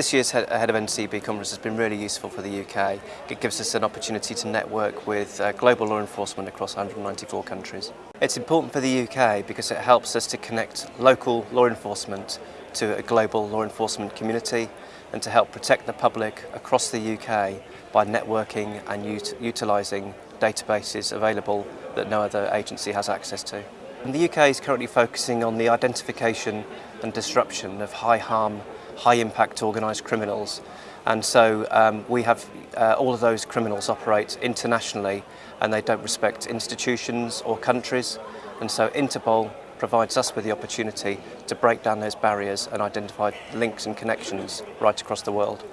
This year's Head of NCB conference has been really useful for the UK. It gives us an opportunity to network with uh, global law enforcement across 194 countries. It's important for the UK because it helps us to connect local law enforcement to a global law enforcement community and to help protect the public across the UK by networking and ut utilising databases available that no other agency has access to. And the UK is currently focusing on the identification and disruption of high harm high impact organised criminals and so um, we have uh, all of those criminals operate internationally and they don't respect institutions or countries and so Interpol provides us with the opportunity to break down those barriers and identify links and connections right across the world.